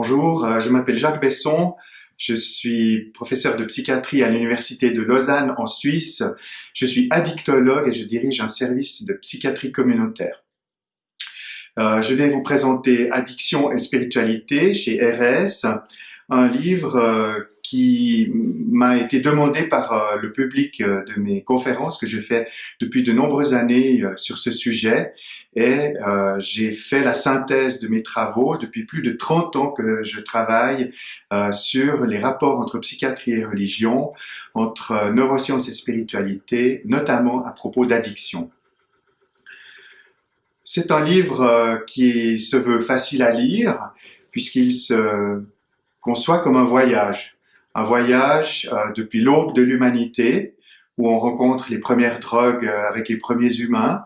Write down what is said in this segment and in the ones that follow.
Bonjour, euh, je m'appelle Jacques Besson, je suis professeur de psychiatrie à l'Université de Lausanne en Suisse. Je suis addictologue et je dirige un service de psychiatrie communautaire. Euh, je vais vous présenter Addiction et spiritualité chez RS, un livre euh, qui m'a été demandé par euh, le public euh, de mes conférences que je fais depuis de nombreuses années sur ce sujet et j'ai fait la synthèse de mes travaux depuis plus de 30 ans que je travaille sur les rapports entre psychiatrie et religion, entre neurosciences et spiritualité, notamment à propos d'addiction. C'est un livre qui se veut facile à lire puisqu'il se conçoit comme un voyage. Un voyage euh, depuis l'aube de l'humanité, où on rencontre les premières drogues euh, avec les premiers humains,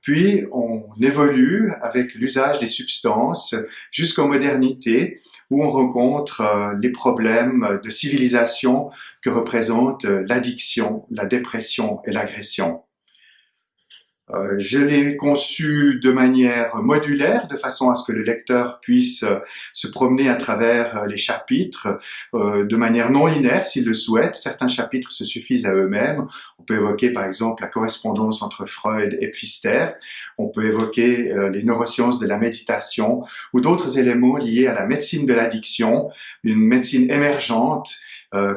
puis on évolue avec l'usage des substances jusqu'en modernité, où on rencontre euh, les problèmes de civilisation que représentent l'addiction, la dépression et l'agression. Euh, je l'ai conçu de manière modulaire, de façon à ce que le lecteur puisse euh, se promener à travers euh, les chapitres de manière non linéaire s'il le souhaite. Certains chapitres se suffisent à eux-mêmes. On peut évoquer par exemple la correspondance entre Freud et Pfister. On peut évoquer les neurosciences de la méditation ou d'autres éléments liés à la médecine de l'addiction, une médecine émergente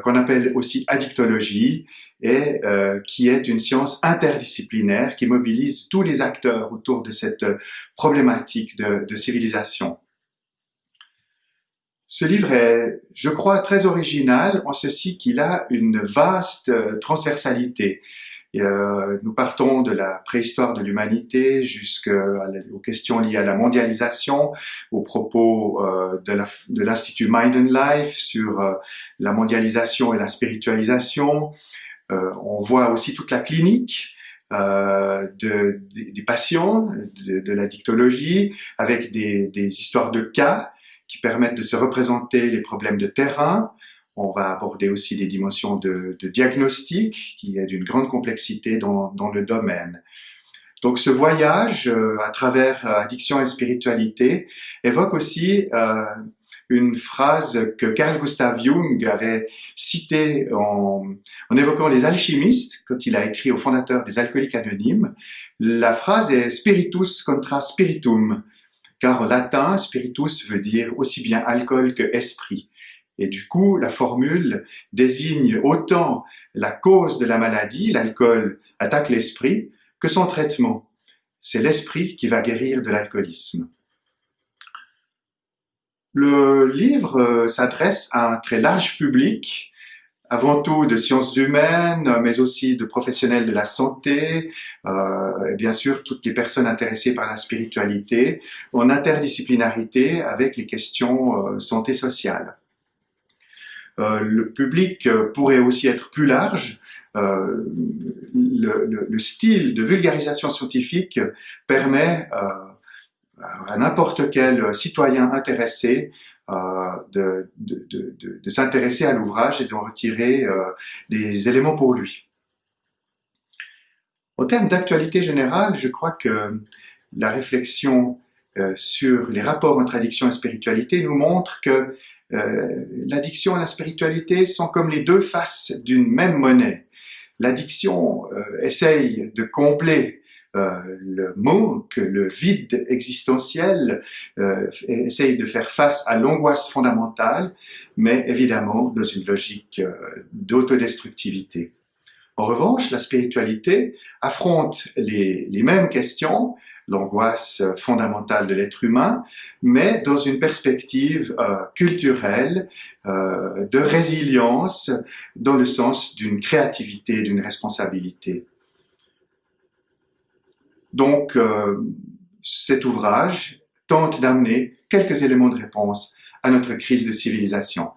qu'on appelle aussi addictologie et euh, qui est une science interdisciplinaire qui mobilise tous les acteurs autour de cette euh, problématique de, de civilisation. Ce livre est, je crois, très original en ceci qu'il a une vaste euh, transversalité. Euh, nous partons de la préhistoire de l'humanité jusqu'aux questions liées à la mondialisation, aux propos euh, de l'Institut Mind and Life sur euh, la mondialisation et la spiritualisation, on voit aussi toute la clinique de, des patients, de, de, la dictologie, avec des, histoires de cas qui permettent de se représenter les problèmes de terrain. On va aborder aussi des dimensions de, diagnostic, qui est d'une grande complexité dans, le domaine. Donc ce voyage euh, à travers addiction et spiritualité évoque aussi euh, une phrase que Carl Gustav Jung avait citée en, en, évoquant les alchimistes quand il a écrit au fondateur des alcooliques anonymes. La phrase est spiritus contra spiritum, car en latin, spiritus veut dire aussi bien alcool que esprit. Et du coup, la formule désigne autant la cause de la maladie, l'alcool attaque l'esprit, que son traitement. C'est l'esprit qui va guérir de l'alcoolisme. Le livre euh, s'adresse à un très large public, avant tout de sciences humaines, mais aussi de professionnels de la santé, euh, et bien sûr toutes les personnes intéressées par la spiritualité, en interdisciplinarité avec les questions euh, santé sociale. Euh, le public pourrait aussi être plus large. Euh, le, le, le, style de vulgarisation scientifique permet à n'importe quel citoyen intéressé euh, de, s'intéresser à l'ouvrage et d'en retirer euh, des éléments pour lui. Au terme d'actualité générale, je crois que la réflexion euh, sur les rapports entre addiction et spiritualité nous montre que euh, l'addiction et la spiritualité sont comme les deux faces d'une même monnaie. L'addiction euh, essaye de combler euh, le manque, le vide existentiel, euh, essaye de faire face à l'angoisse fondamentale, mais évidemment dans une logique euh, d'autodestructivité. En revanche, la spiritualité affronte les, les mêmes questions, l'angoisse fondamentale de l'être humain, mais dans une perspective euh, culturelle, euh, de résilience, dans le sens d'une créativité, d'une responsabilité. Donc, euh, cet ouvrage tente d'amener quelques éléments de réponse à notre crise de civilisation.